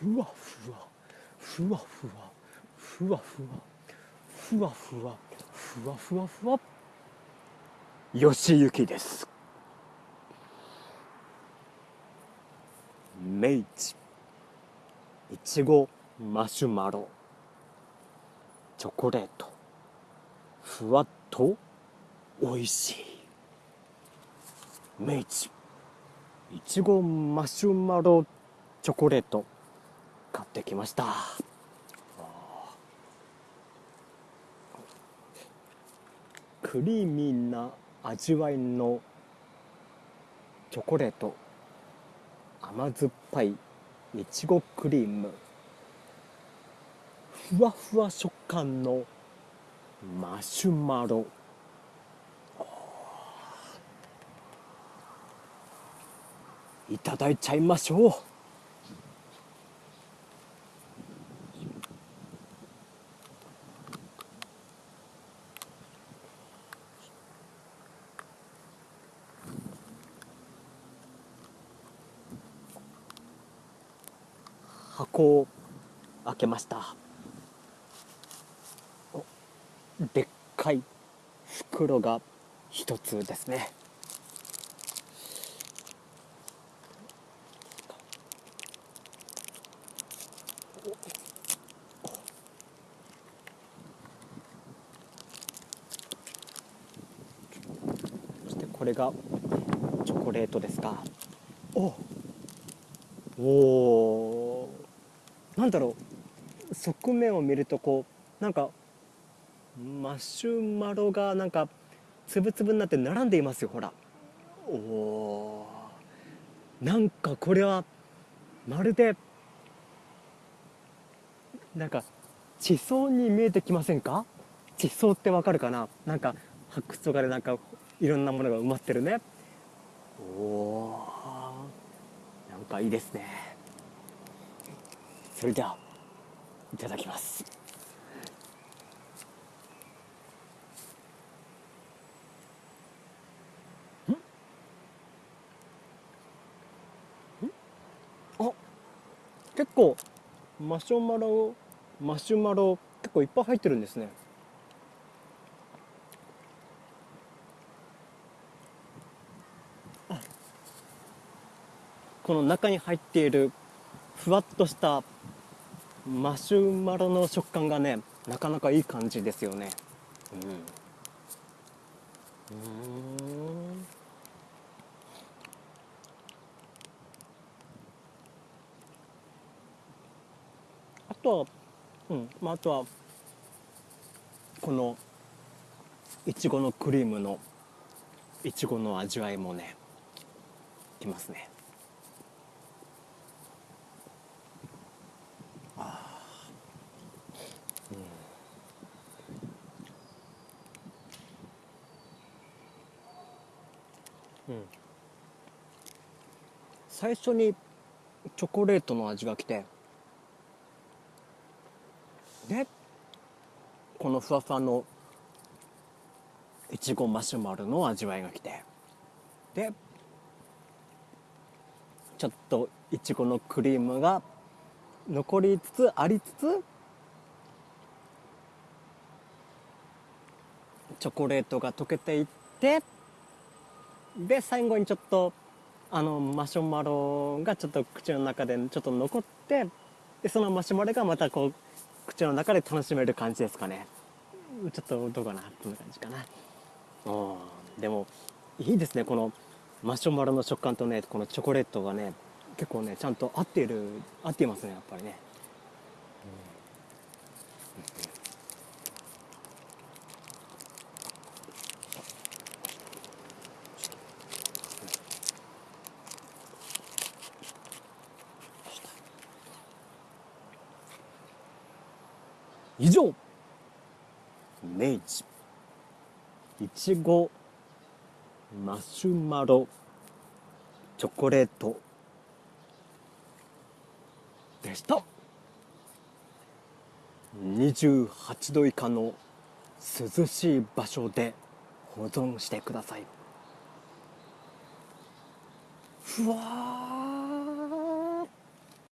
ふわふわふわふわふわふわふわふわふわふわ。ふわよしゆきです。明治いちごマシュマロチョコレート。ふわっとおいしい。明治いちごマシュマロチョコレート。買ってきました。クリーミーな味わいのチョコレート。甘酸っぱいいちごクリーム。ふわふわ食感のマシュマロ。いただいちゃいましょう。箱を開けました。おでっかい袋が一つですね。そしてこれがチョコレートですか。おおー。なんだろう側面を見るとこうなんかマシュマロがなんかつぶつぶになって並んでいますよほら。おなんかこれはまるでなんか地層に見えてきませんか？地層ってわかるかな？なんか発掘とかでなんかいろんなものが埋まってるね。おおなんかいいですね。それではいただきます。あ結構マシュマロマシュマロ結構いっぱい入ってるんですね。この中に入っているふわっとしたマシュマロの食感がねなかなかいい感じですよね。うん。うん。あとはうん。まああとはこのいちごのクリームのいちごの味わいもねきますね。最初にチョコレートの味が来てでこのふわふわのいちごマシュマロの味わいが来てでちょっといちごのクリームが残りつつありつつチョコレートが溶けていってで最後にちょっとあのマシュマロがちょっと口の中でちょっと残ってでそのマシュマロがまたこう口の中で楽しめる感じですかね。ちょっとどうかなこんな感じかな。うんでもいいですねこのマシュマロの食感とねこのチョコレートがね結構ねちゃんと合っている合っていますねやっぱりね、以上。明治。いちご。マシュマロ。チョコレート。でした。28度以下の涼しい場所で保存してください。ふわ